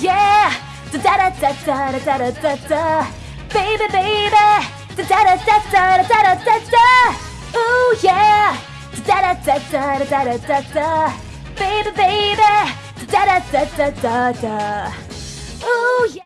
Yeah, da da da da da da da da baby baby da da da da da da da da ooh yeah da da da da da da da da baby baby da da da da da da